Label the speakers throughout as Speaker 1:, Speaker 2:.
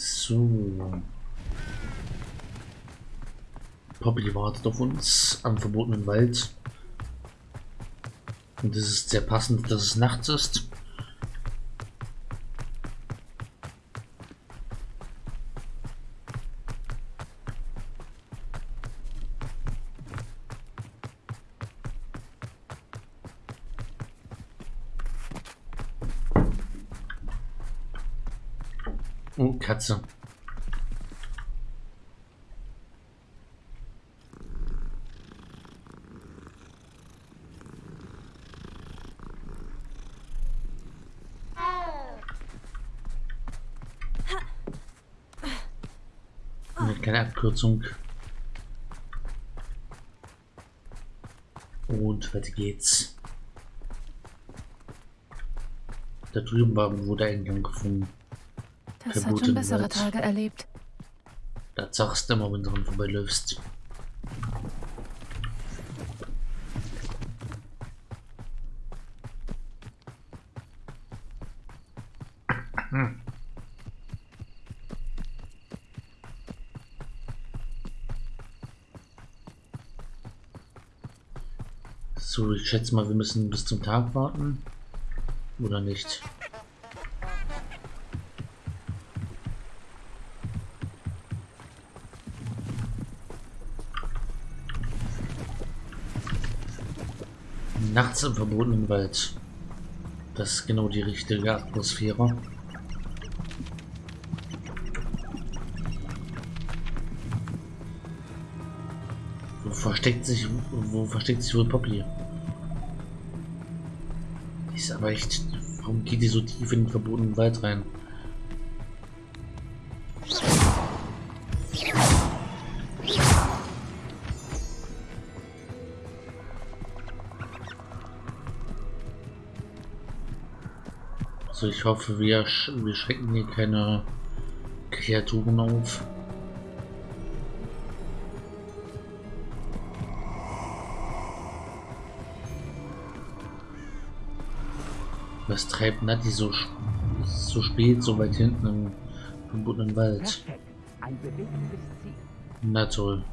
Speaker 1: So. Poppy wartet auf uns am verbotenen Wald. Und es ist sehr passend, dass es nachts ist. Abkürzung. Und weiter geht's. Da drüben war der Eingang gefunden.
Speaker 2: Das hat schon bessere Wald. Tage erlebt.
Speaker 1: Da sagst du immer, wenn du dran vorbeiläufst. So, ich schätze mal, wir müssen bis zum Tag warten. Oder nicht? Nachts im verbotenen Wald. Das ist genau die richtige Atmosphäre. Wo versteckt sich, wo versteckt sich wohl Poppy? Ist aber echt, warum geht die so tief in den verbotenen Wald rein? Also ich hoffe, wir, sch wir schrecken hier keine Kreaturen auf. Was treibt Nati so, so spät, so weit hinten im verbotenen Wald? Na toll.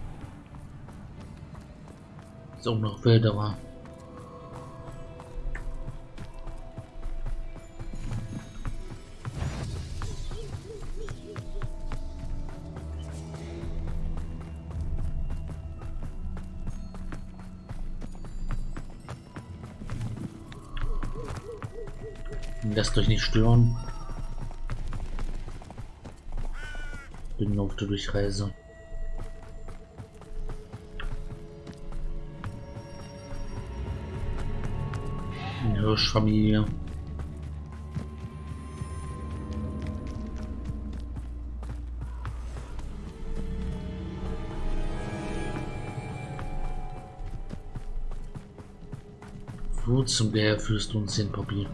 Speaker 1: Ist auch noch wilderer. Lasst euch nicht stören. Bin auf der Durchreise. Hirschfamilie. Wo zum Geier führst du uns hin, Papier?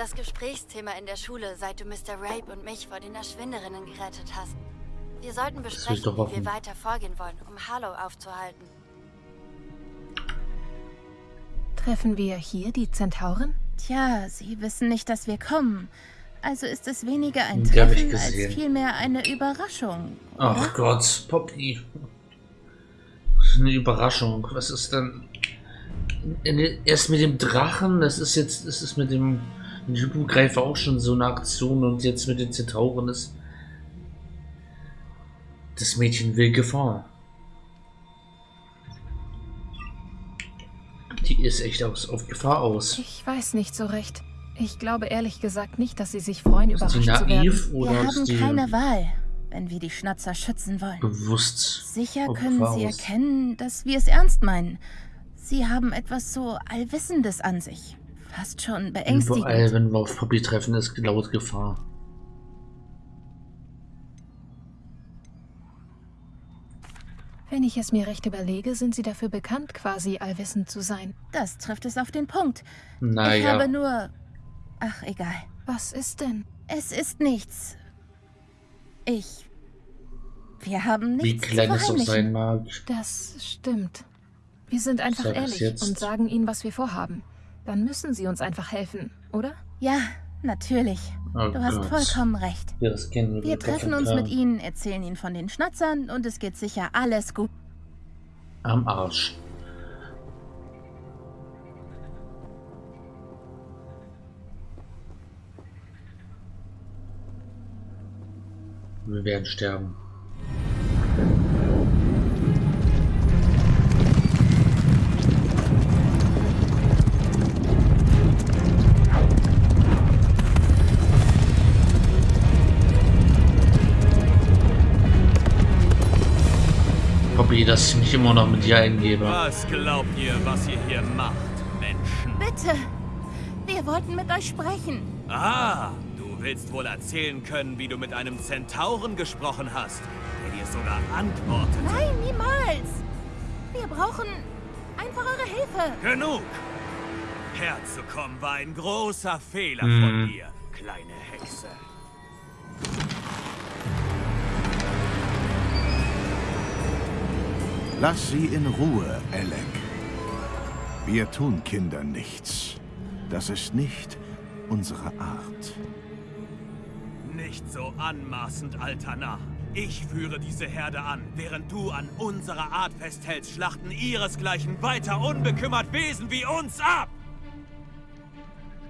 Speaker 3: Das Gesprächsthema in der Schule, seit du Mr. Rape und mich vor den Erschwinderinnen gerettet hast. Wir sollten besprechen, wie wir weiter vorgehen wollen, um Harlow aufzuhalten.
Speaker 2: Treffen wir hier die Zentauren?
Speaker 4: Tja, sie wissen nicht, dass wir kommen. Also ist es weniger ein Treffen als vielmehr eine Überraschung.
Speaker 1: Oder? Ach Gott, Poppy. Eine Überraschung. Was ist denn... Erst mit dem Drachen, das ist jetzt, das ist mit dem ich greife auch schon so eine Aktion und jetzt mit den Zentauren ist. Das Mädchen will Gefahr. Die ist echt aus, auf Gefahr aus.
Speaker 2: Ich weiß nicht so recht. Ich glaube ehrlich gesagt nicht, dass sie sich freuen, ist überrascht zu werden.
Speaker 4: Oder wir haben keine Wahl, wenn wir die Schnatzer schützen wollen.
Speaker 1: Bewusst.
Speaker 4: Sicher können sie aus. erkennen, dass wir es ernst meinen. Sie haben etwas so Allwissendes an sich. Fast schon beängstigend.
Speaker 1: Überall, wenn wir auf Poppy treffen, ist laut Gefahr.
Speaker 2: Wenn ich es mir recht überlege, sind sie dafür bekannt, quasi allwissend zu sein.
Speaker 4: Das trifft es auf den Punkt.
Speaker 1: Naja.
Speaker 4: Ich habe nur... Ach, egal.
Speaker 2: Was ist denn?
Speaker 4: Es ist nichts. Ich... Wir haben nichts
Speaker 1: Wie klein es auch sein mag.
Speaker 2: Das stimmt. Wir sind einfach ehrlich und sagen ihnen, was wir vorhaben. Dann müssen sie uns einfach helfen, oder?
Speaker 4: Ja, natürlich. Oh du hast vollkommen recht. Wir. Wir treffen uns mit ihnen, erzählen ihnen von den Schnatzern und es geht sicher alles gut.
Speaker 1: Am Arsch. Wir werden sterben. Poppy, dass ich mich immer noch mit dir eingebe.
Speaker 5: Was glaubt ihr, was ihr hier macht, Menschen?
Speaker 4: Bitte! Wir wollten mit euch sprechen.
Speaker 5: Ah, willst wohl erzählen können, wie du mit einem Zentauren gesprochen hast, der dir sogar antwortet.
Speaker 4: Nein, niemals. Wir brauchen einfach eure Hilfe.
Speaker 5: Genug. Herzukommen war ein großer Fehler hm. von dir, kleine Hexe.
Speaker 6: Lass sie in Ruhe, Alec. Wir tun Kindern nichts. Das ist nicht unsere Art.
Speaker 5: Nicht so anmaßend, alter Narr. Ich führe diese Herde an, während du an unserer Art festhältst, schlachten ihresgleichen weiter unbekümmert Wesen wie uns ab!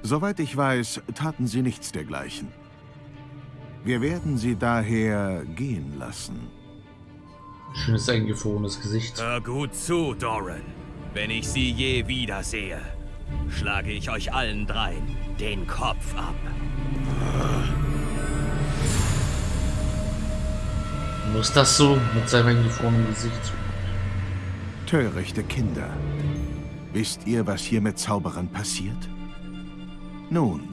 Speaker 6: Soweit ich weiß, taten sie nichts dergleichen. Wir werden sie daher gehen lassen.
Speaker 1: Schönes eingefrorenes Gesicht.
Speaker 5: Hör gut zu, Doran. Wenn ich sie je wiedersehe, schlage ich euch allen dreien den Kopf ab.
Speaker 1: Muss das so mit seinem eingefrorenen Gesicht?
Speaker 6: Törichte Kinder. Wisst ihr, was hier mit Zauberern passiert? Nun,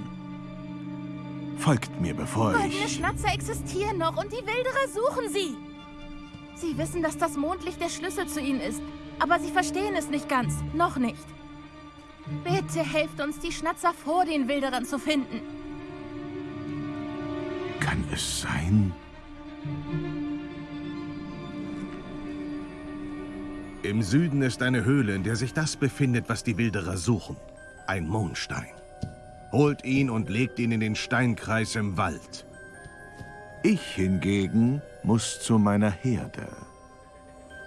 Speaker 6: folgt mir, bevor
Speaker 4: Goldene
Speaker 6: ich...
Speaker 4: Goldene Schnatzer existieren noch und die Wilderer suchen sie. Sie wissen, dass das Mondlicht der Schlüssel zu ihnen ist. Aber sie verstehen es nicht ganz. Noch nicht. Bitte helft uns, die Schnatzer vor den Wilderern zu finden.
Speaker 6: Kann es sein... Im Süden ist eine Höhle, in der sich das befindet, was die Wilderer suchen. Ein Mondstein. Holt ihn und legt ihn in den Steinkreis im Wald. Ich hingegen muss zu meiner Herde.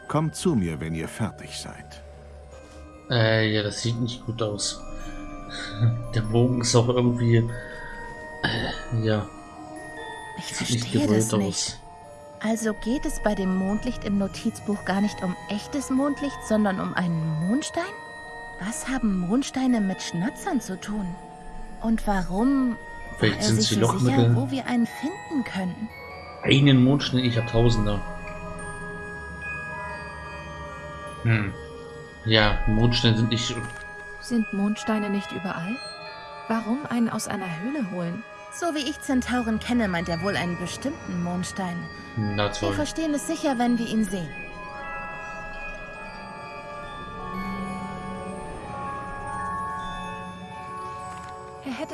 Speaker 6: Kommt zu mir, wenn ihr fertig seid.
Speaker 1: Äh, ja, das sieht nicht gut aus. Der Bogen ist auch irgendwie... Äh, ja.
Speaker 4: Ich verstehe das nicht. Aus. Also geht es bei dem Mondlicht im Notizbuch gar nicht um echtes Mondlicht, sondern um einen Mondstein? Was haben Mondsteine mit Schnatzern zu tun? Und warum
Speaker 1: Vielleicht sind sie so sicher,
Speaker 4: wo wir einen finden können?
Speaker 1: Einen Mondstein, ich habe Tausender. Hm. Ja, Mondsteine sind nicht...
Speaker 2: Sind Mondsteine nicht überall? Warum einen aus einer Höhle holen?
Speaker 4: So wie ich Zentauren kenne, meint er wohl einen bestimmten Mondstein.
Speaker 1: Na toll.
Speaker 4: Wir verstehen es sicher, wenn wir ihn sehen.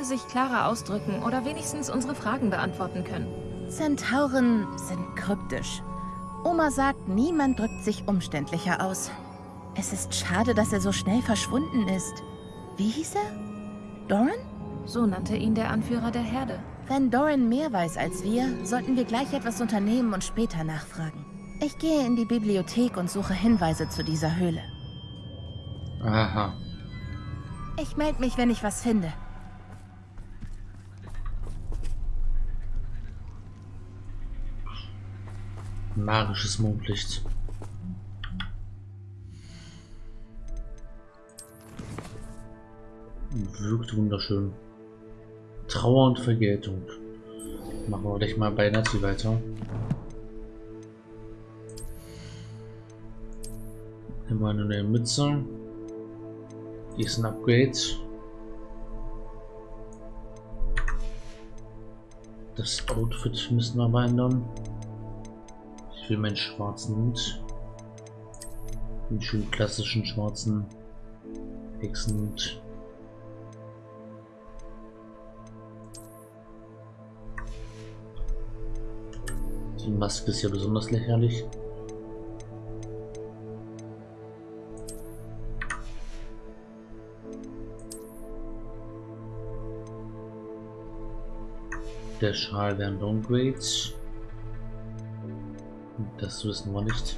Speaker 2: Sich klarer ausdrücken oder wenigstens unsere Fragen beantworten können.
Speaker 4: Zentauren sind kryptisch. Oma sagt, niemand drückt sich umständlicher aus. Es ist schade, dass er so schnell verschwunden ist. Wie hieß er? Doran?
Speaker 2: So nannte ihn der Anführer der Herde.
Speaker 4: Wenn Doran mehr weiß als wir, sollten wir gleich etwas unternehmen und später nachfragen. Ich gehe in die Bibliothek und suche Hinweise zu dieser Höhle.
Speaker 1: Aha.
Speaker 4: Ich melde mich, wenn ich was finde.
Speaker 1: Magisches Mondlicht. Wirkt wunderschön. Trauer und Vergeltung. Machen wir gleich mal bei Nazi weiter. Wir eine neue Mütze. Die ist ein Upgrade. Das Outfit müssen wir aber ändern für meinen schwarzen Hund. Den schon klassischen schwarzen Hexenhund. Die Maske ist ja besonders lächerlich. Der Schal wären Downgrades. Das wissen wir nicht.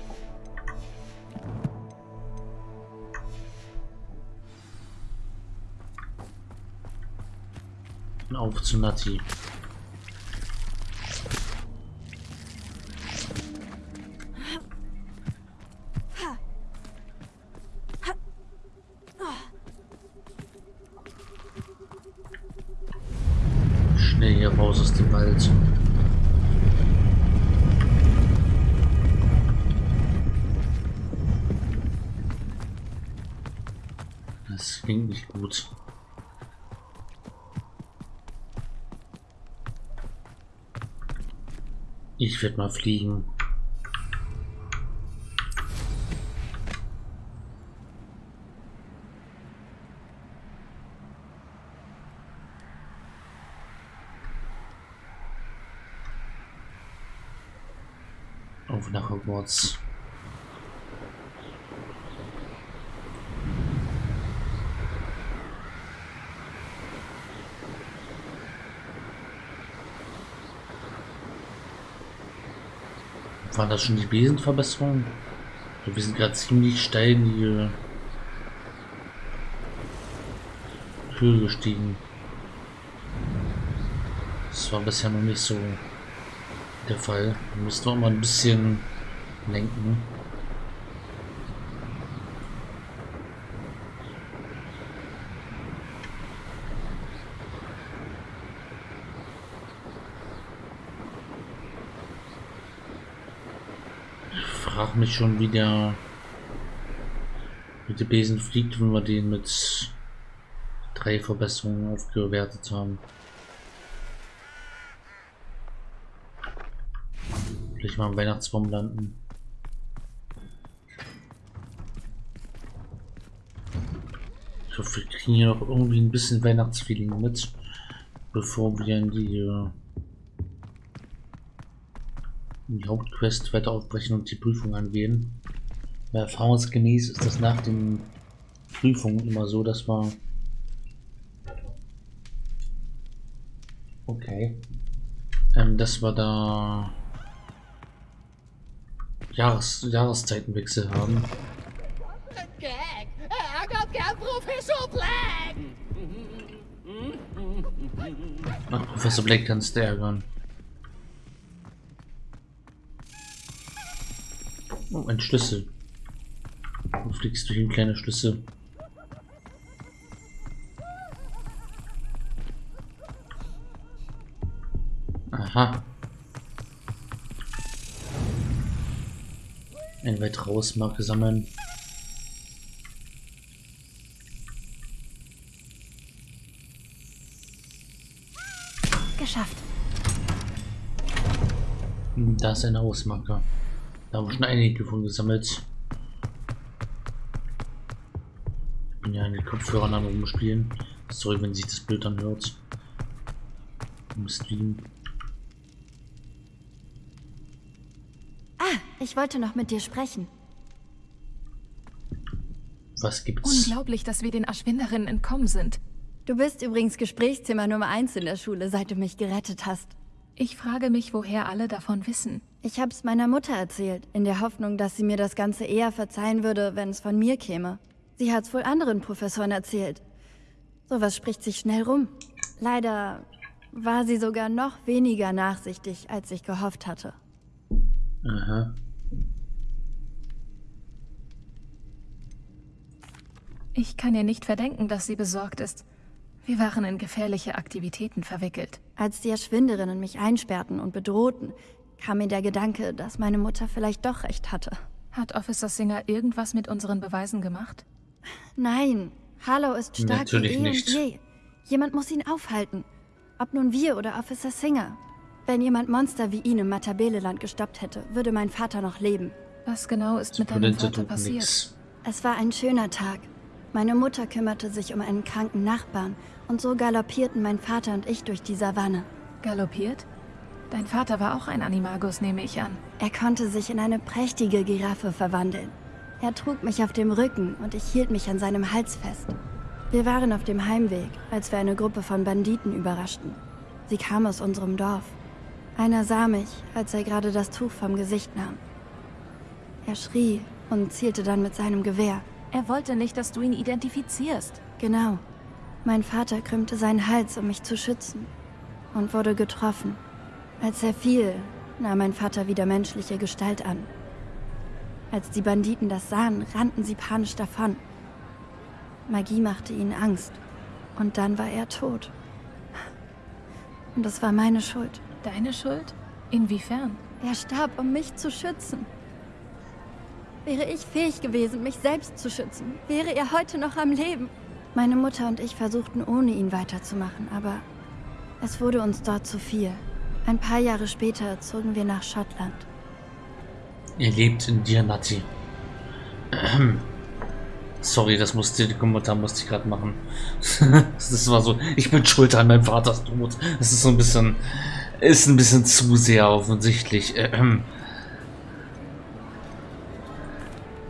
Speaker 1: Auf zu Nati. Ich werde mal fliegen. Auf nach Hogwarts. Waren das schon die Besenverbesserungen? Wir sind gerade ziemlich steil in die Höhe gestiegen. Das war bisher noch nicht so der Fall. Wir müssen noch mal ein bisschen lenken. frage mich schon, wie der mit dem Besen fliegt, wenn wir den mit drei Verbesserungen aufgewertet haben. Vielleicht mal am Weihnachtsbaum landen. Ich hoffe, wir kriegen hier noch irgendwie ein bisschen Weihnachtsfeeling mit, bevor wir in die äh, die Hauptquest weiter aufbrechen und die Prüfung angehen. Ja, erfahrungsgemäß ist das nach den Prüfungen immer so, dass man okay, ähm, dass wir da Jahres Jahreszeitenwechsel haben. Ach, Professor Black kannst du ärgern. Oh, ein Schlüssel. Du fliegst durch ein kleiner Schlüssel. Aha. Ein weit raus Marke sammeln.
Speaker 2: Geschafft.
Speaker 1: Da ist eine Hausmarke. Da haben wir schon einige von gesammelt. Ich bin ja in den Kopfhörern am rumspielen. Sorry, wenn sich das Bild anhört. Im Stream.
Speaker 3: Ah, ich wollte noch mit dir sprechen.
Speaker 1: Was gibt's?
Speaker 2: Unglaublich, dass wir den Erschwinderinnen entkommen sind.
Speaker 3: Du bist übrigens Gesprächsthema Nummer 1 in der Schule, seit du mich gerettet hast.
Speaker 2: Ich frage mich, woher alle davon wissen.
Speaker 3: Ich hab's meiner Mutter erzählt, in der Hoffnung, dass sie mir das Ganze eher verzeihen würde, wenn es von mir käme. Sie hat's wohl anderen Professoren erzählt. Sowas spricht sich schnell rum. Leider war sie sogar noch weniger nachsichtig, als ich gehofft hatte.
Speaker 1: Aha.
Speaker 2: Ich kann ihr nicht verdenken, dass sie besorgt ist. Wir waren in gefährliche Aktivitäten verwickelt.
Speaker 3: Als die Erschwinderinnen mich einsperrten und bedrohten, kam mir der Gedanke, dass meine Mutter vielleicht doch recht hatte.
Speaker 2: Hat Officer Singer irgendwas mit unseren Beweisen gemacht?
Speaker 3: Nein, Harlow ist stark
Speaker 1: Natürlich
Speaker 3: wie eh
Speaker 1: nicht.
Speaker 3: und je. Jemand muss ihn aufhalten. Ob nun wir oder Officer Singer. Wenn jemand Monster wie ihn im Matabeleland gestoppt hätte, würde mein Vater noch leben.
Speaker 2: Was genau ist mit deinem Vater passiert?
Speaker 1: nix.
Speaker 3: Es war ein schöner Tag. Meine Mutter kümmerte sich um einen kranken Nachbarn und so galoppierten mein Vater und ich durch die Savanne.
Speaker 2: Galoppiert? Dein Vater war auch ein Animagus, nehme ich an.
Speaker 3: Er konnte sich in eine prächtige Giraffe verwandeln. Er trug mich auf dem Rücken und ich hielt mich an seinem Hals fest. Wir waren auf dem Heimweg, als wir eine Gruppe von Banditen überraschten. Sie kam aus unserem Dorf. Einer sah mich, als er gerade das Tuch vom Gesicht nahm. Er schrie und zielte dann mit seinem Gewehr.
Speaker 2: Er wollte nicht, dass du ihn identifizierst.
Speaker 3: Genau. Mein Vater krümmte seinen Hals, um mich zu schützen. Und wurde getroffen. Als er fiel, nahm mein Vater wieder menschliche Gestalt an. Als die Banditen das sahen, rannten sie panisch davon. Magie machte ihnen Angst. Und dann war er tot. Und das war meine Schuld.
Speaker 2: Deine Schuld? Inwiefern?
Speaker 3: Er starb, um mich zu schützen. Wäre ich fähig gewesen, mich selbst zu schützen, wäre er heute noch am Leben. Meine Mutter und ich versuchten ohne ihn weiterzumachen, aber es wurde uns dort zu viel. Ein paar Jahre später zogen wir nach Schottland.
Speaker 1: Ihr lebt in dir, Nati. Sorry, das musste die Kommentar musste ich gerade machen. das war so, ich bin schuld an meinem Vaters Tod. Das ist so ein bisschen, ist ein bisschen zu sehr offensichtlich.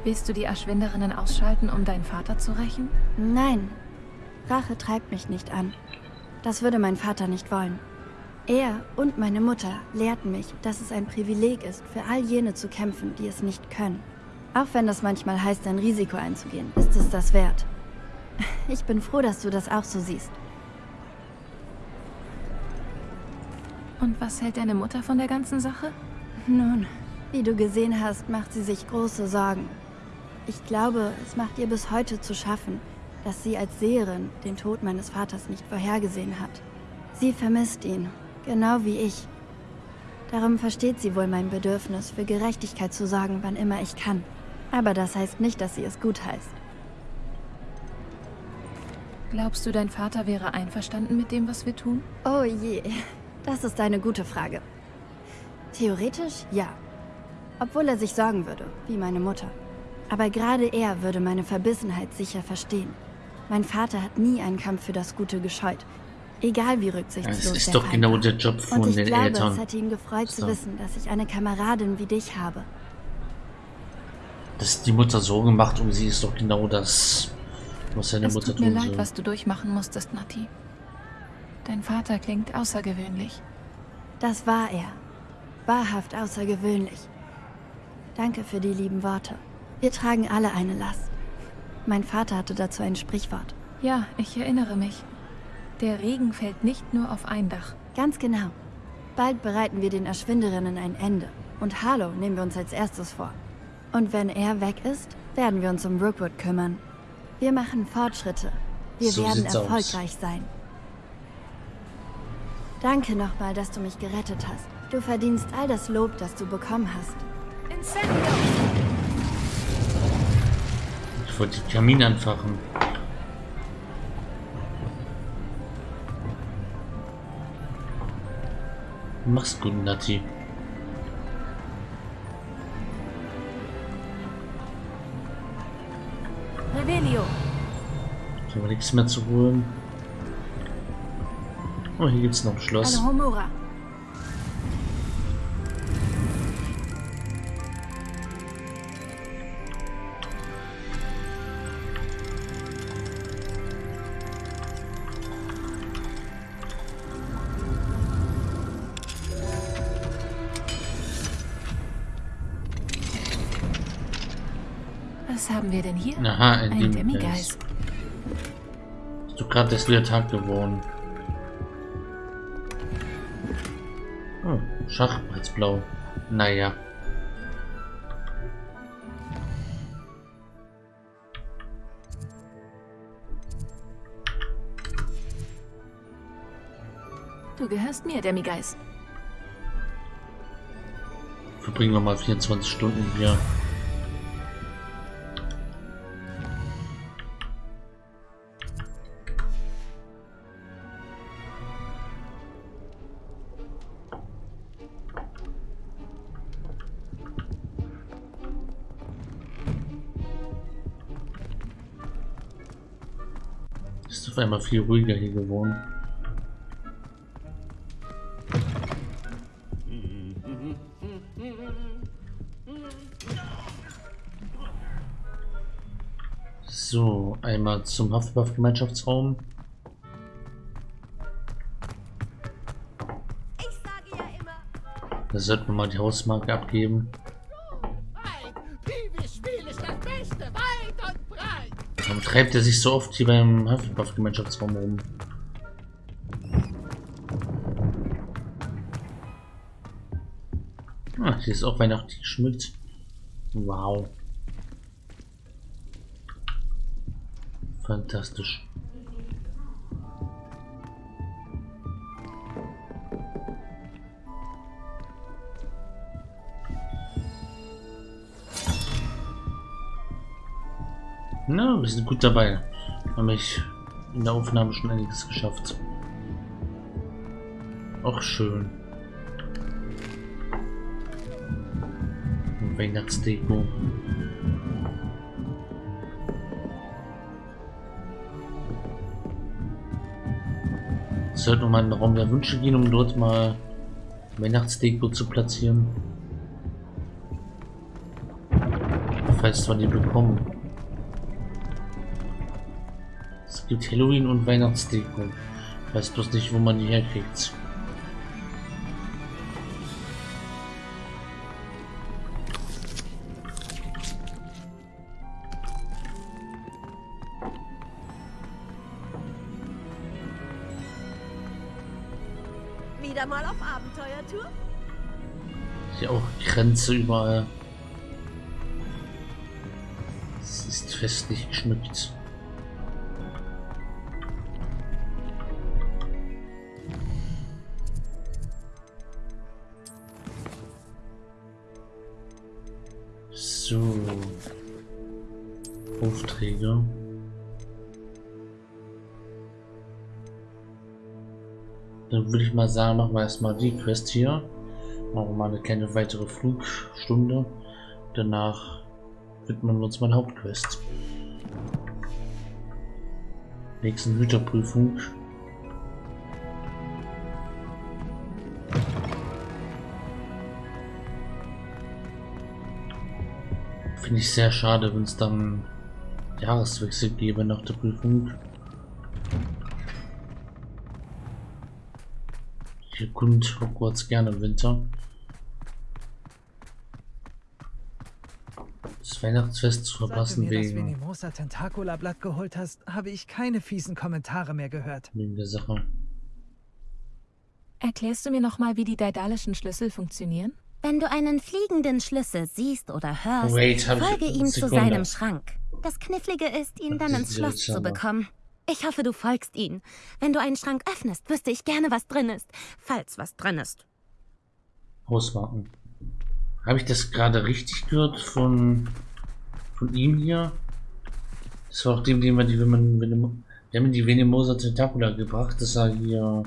Speaker 2: Willst du die Erschwinderinnen ausschalten, um deinen Vater zu rächen?
Speaker 3: Nein. Rache treibt mich nicht an. Das würde mein Vater nicht wollen. Er und meine Mutter lehrten mich, dass es ein Privileg ist, für all jene zu kämpfen, die es nicht können. Auch wenn das manchmal heißt, ein Risiko einzugehen, ist es das wert. Ich bin froh, dass du das auch so siehst.
Speaker 2: Und was hält deine Mutter von der ganzen Sache?
Speaker 3: Nun, wie du gesehen hast, macht sie sich große Sorgen. Ich glaube, es macht ihr bis heute zu schaffen, dass sie als Seherin den Tod meines Vaters nicht vorhergesehen hat. Sie vermisst ihn, genau wie ich. Darum versteht sie wohl mein Bedürfnis, für Gerechtigkeit zu sorgen, wann immer ich kann. Aber das heißt nicht, dass sie es gut heißt.
Speaker 2: Glaubst du, dein Vater wäre einverstanden mit dem, was wir tun?
Speaker 3: Oh je, das ist eine gute Frage. Theoretisch ja. Obwohl er sich sorgen würde, wie meine Mutter. Aber gerade er würde meine Verbissenheit sicher verstehen. Mein Vater hat nie einen Kampf für das Gute gescheut. Egal wie rücksichtslos
Speaker 1: Das ist doch Feind genau der Job von
Speaker 3: Und ich
Speaker 1: den
Speaker 3: glaube,
Speaker 1: Eltern.
Speaker 3: es hätte ihn gefreut
Speaker 1: so.
Speaker 3: zu wissen, dass ich eine Kameradin wie dich habe.
Speaker 1: Dass die Mutter Sorgen macht um sie ist doch genau das, was seine
Speaker 2: es
Speaker 1: Mutter
Speaker 2: tut mir
Speaker 1: tun
Speaker 2: leid,
Speaker 1: soll.
Speaker 2: was du durchmachen musstest, Nati. Dein Vater klingt außergewöhnlich.
Speaker 3: Das war er. Wahrhaft außergewöhnlich. Danke für die lieben Worte. Wir tragen alle eine Last. Mein Vater hatte dazu ein Sprichwort.
Speaker 2: Ja, ich erinnere mich. Der Regen fällt nicht nur auf ein Dach.
Speaker 3: Ganz genau. Bald bereiten wir den Erschwinderinnen ein Ende. Und Harlow nehmen wir uns als erstes vor. Und wenn er weg ist, werden wir uns um Rookwood kümmern. Wir machen Fortschritte. Wir
Speaker 1: So
Speaker 3: werden
Speaker 1: sieht's aus.
Speaker 3: erfolgreich sein. Danke nochmal, dass du mich gerettet hast. Du verdienst all das Lob, das du bekommen hast.
Speaker 2: Incendio!
Speaker 1: Ich wollte den Kamin anfachen. Mach's gut, Nati.
Speaker 2: Revelio!
Speaker 1: Ich habe nichts mehr zu holen. Oh, hier gibt's noch ein Schloss.
Speaker 2: Alohomora! Hier?
Speaker 1: Aha, ein,
Speaker 2: Ein
Speaker 1: Demigeist. Ist doch gerade der Tag geworden. Oh, Schachbrettblau. Naja.
Speaker 2: Du gehörst mir, Demigeist.
Speaker 1: Verbringen wir mal 24 Stunden hier. war immer viel ruhiger hier gewohnt. So, einmal zum Hufflepuff-Gemeinschaftsraum. Da sollten wir mal die Hausmarke abgeben. Treibt er sich so oft hier beim Hufflepuff-Gemeinschaftsraum rum? Ah, hier ist auch weihnachtlich geschmückt. Wow. Fantastisch. Na, wir sind gut dabei. Haben ich in der Aufnahme schon einiges geschafft. Auch schön. Weihnachtsdeko. Sollten wir mal in den Raum der Wünsche gehen, um dort mal Weihnachtsdeko zu platzieren. Falls wir die bekommen. Gibt Halloween und Weihnachtsdeko. Ich weiß bloß nicht, wo man die herkriegt.
Speaker 7: Wieder mal auf Abenteuertour?
Speaker 1: Hier auch Grenze überall. Es ist festlich geschmückt. So. Aufträge. Dann würde ich mal sagen, machen wir erstmal die Quest hier. Machen wir mal eine kleine weitere Flugstunde. Danach widmen wir uns mal Hauptquest. Nächsten Hüterprüfung. Finde ich sehr schade, wenn es dann Jahreswechsel gäbe nach der Prüfung. Ich erkund Hogwarts gerne im Winter. Das Weihnachtsfest zu verpassen
Speaker 8: du mir das
Speaker 1: wegen,
Speaker 8: Venimosa Tentacula Blatt geholt hast, habe ich keine fiesen Kommentare mehr gehört.
Speaker 1: wegen der Sache.
Speaker 2: Erklärst du mir nochmal, wie die daedalischen Schlüssel funktionieren?
Speaker 4: Wenn du einen fliegenden Schlüssel siehst oder hörst,
Speaker 1: Wait,
Speaker 4: folge ihm zu
Speaker 1: Sekunde.
Speaker 4: seinem Schrank. Das Knifflige ist, ihn dann ins Schloss zu bekommen. Ich hoffe, du folgst ihm. Wenn du einen Schrank öffnest, wüsste ich gerne, was drin ist. Falls was drin ist.
Speaker 1: Hausmarken. Habe ich das gerade richtig gehört von, von ihm hier? Das war auch dem, den wir die, wenn man, wenn man, wir haben die Venimosa Tentacula gebracht, dass er hier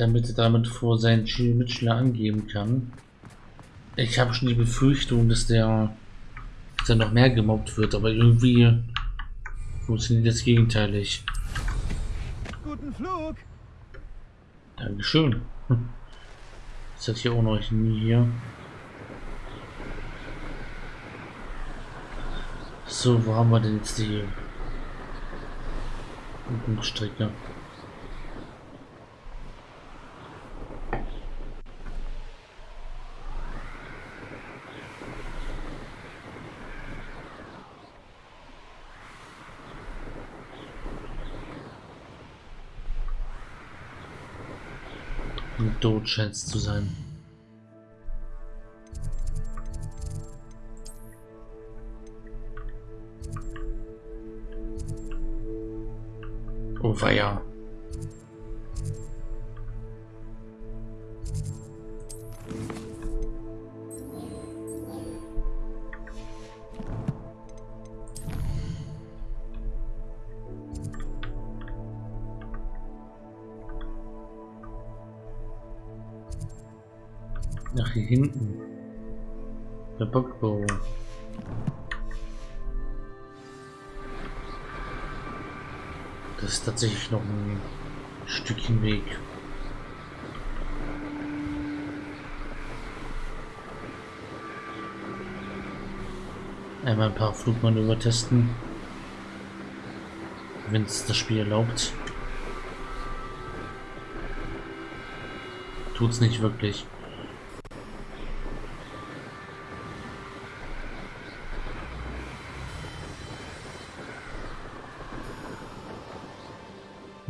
Speaker 1: damit er damit vor seinen Schül- Mitschüler angeben kann. Ich habe schon die Befürchtung, dass der, dass er noch mehr gemobbt wird, aber irgendwie funktioniert das gegenteilig.
Speaker 8: Guten Flug!
Speaker 1: Dankeschön. Hm. Das hat hier auch noch nie hier. So, wo haben wir denn jetzt die Übungsstrecke? Scheint es zu sein. Oh weia. Hinten. Der Bockbau. Das ist tatsächlich noch ein Stückchen Weg. Einmal ein paar Flugmanöver testen. Wenn es das Spiel erlaubt. tut's nicht wirklich.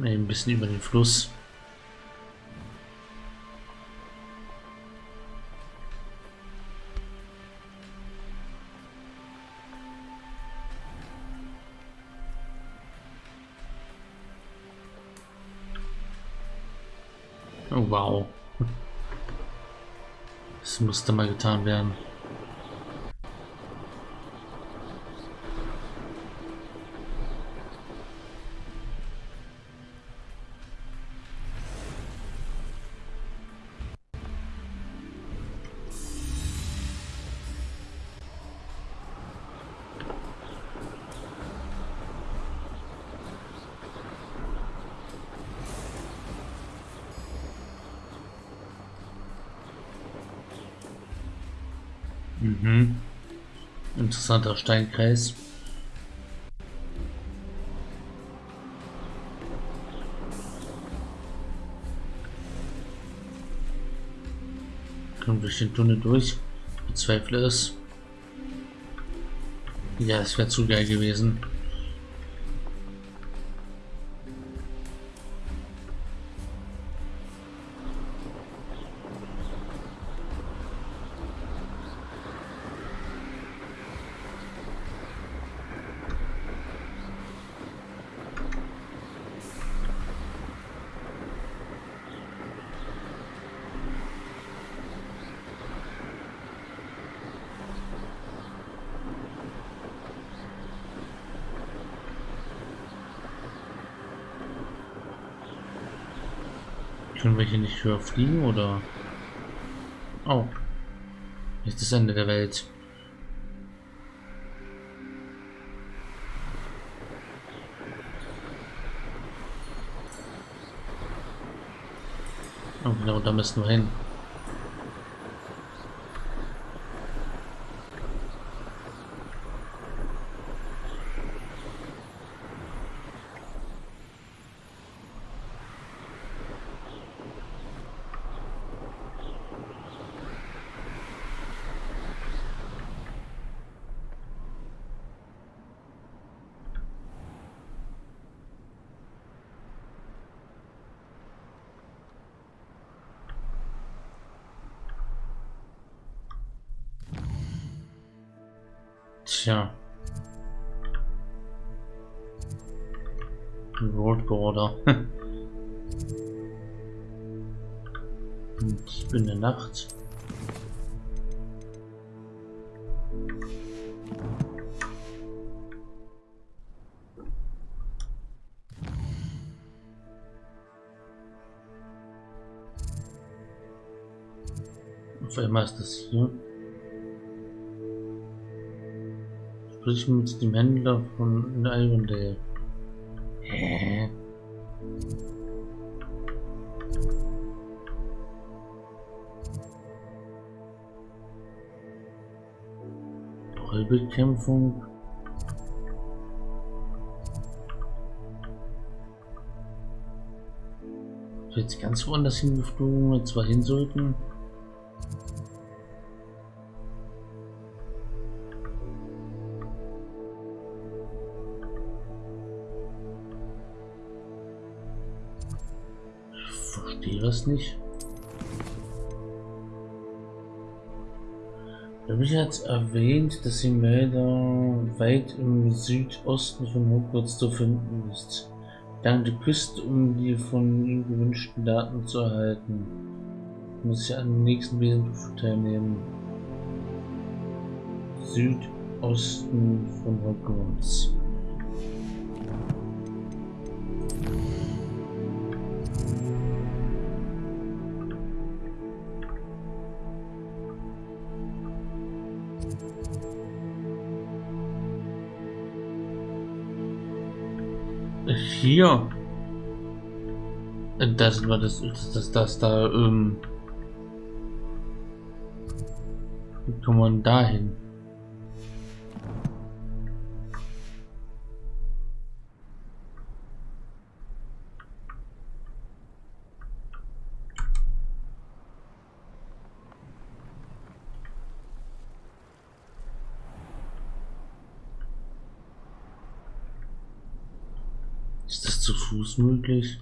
Speaker 1: Ein bisschen über den Fluss. Oh wow. Das musste mal getan werden. Interessanter Steinkreis. Kommt durch den Tunnel durch. Ich bezweifle es. Ja, es wäre zu geil gewesen. Wir hier nicht höher fliegen oder? Oh. Nicht das Ende der Welt. Oh, genau, da müssen wir hin. Tja. Road Border. Ich bin in der Nacht. Auf einmal ist das hier. Sprich mit dem Händler von Irondale. Hä? Trollbekämpfung. Jetzt ganz woanders hingeflogen, wir zwar hin sollten. Das nicht. Da habe ich jetzt erwähnt, dass die Melder weit im Südosten von Hogwarts zu finden ist. Dank der Küste, um die von ihm gewünschten Daten zu erhalten. Muss ich an dem nächsten Wesentlichen teilnehmen. Südosten von Hogwarts. Hier. Das war das, das, das da, ähm. Wie kommt man da Fuß möglich?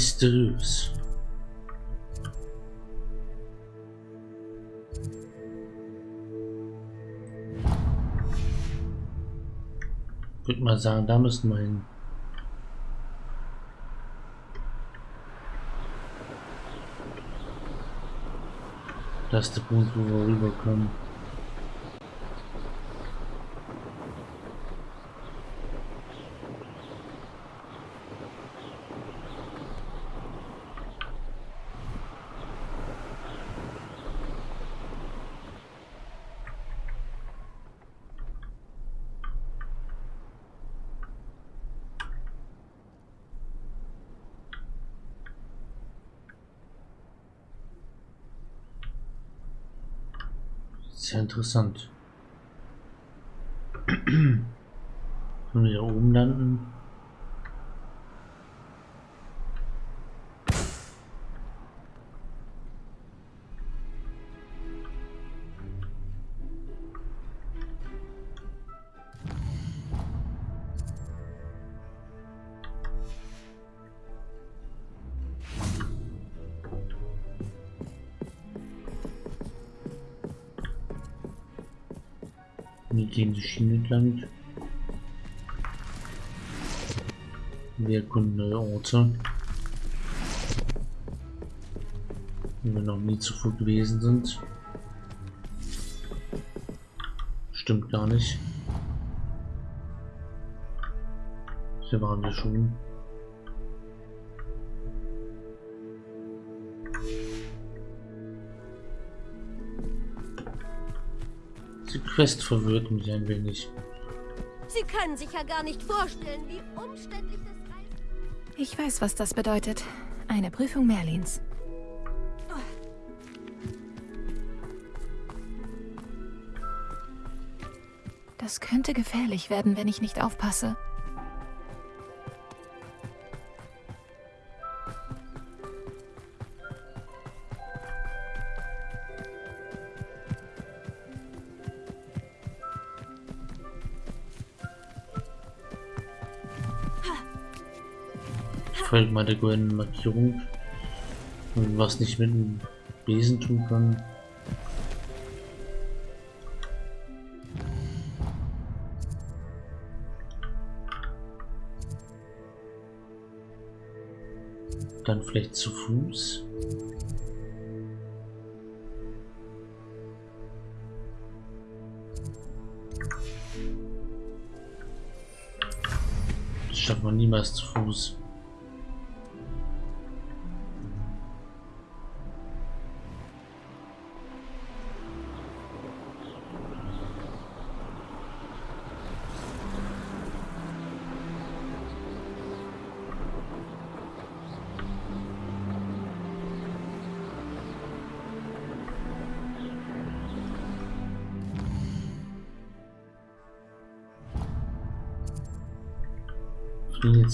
Speaker 1: Mysteriös. Ich würde mal sagen, da müssen wir hin. Das ist der Punkt, wo wir rüberkommen. Sehr Wir gehen die Schiene entlang. Wir erkunden neue Orte. Wo wir noch nie zuvor gewesen sind. Stimmt gar nicht. Hier waren wir schon. Quest verwirrt mich ein wenig.
Speaker 7: Sie können sich ja gar nicht vorstellen, wie umständlich das Reisen...
Speaker 2: Ich weiß, was das bedeutet. Eine Prüfung Merlins. Das könnte gefährlich werden, wenn ich nicht aufpasse.
Speaker 1: Folgt mal der goldenen Markierung. Und was nicht mit dem Besen tun kann. Dann vielleicht zu Fuß. Das schafft man niemals zu Fuß.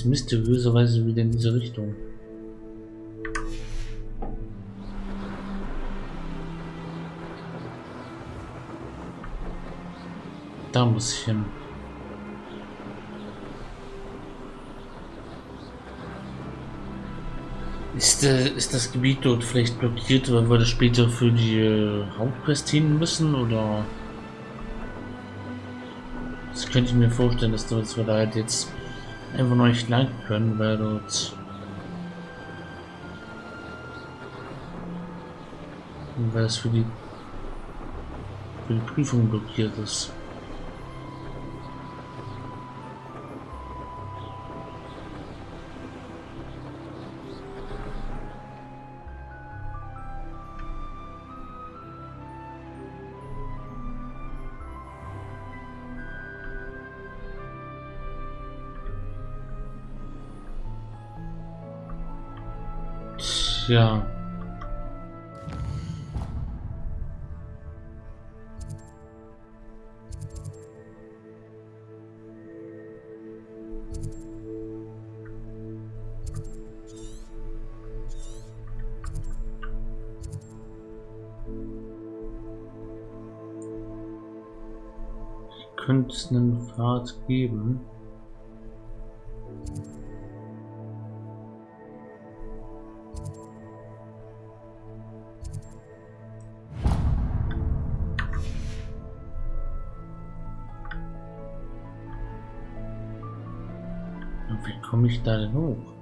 Speaker 1: Mysteriöserweise wieder in diese Richtung. Da muss ich hin. Ist, äh, ist das Gebiet dort vielleicht blockiert, weil wir das später für die äh, Hauptquest hin müssen, oder? Das könnte ich mir vorstellen, dass, wir da halt jetzt einfach noch nicht lang können, weil dort weil es für die für die Prüfung blockiert ist. Tja. könnte es einen Pfad geben. Wie komme ich da denn hoch?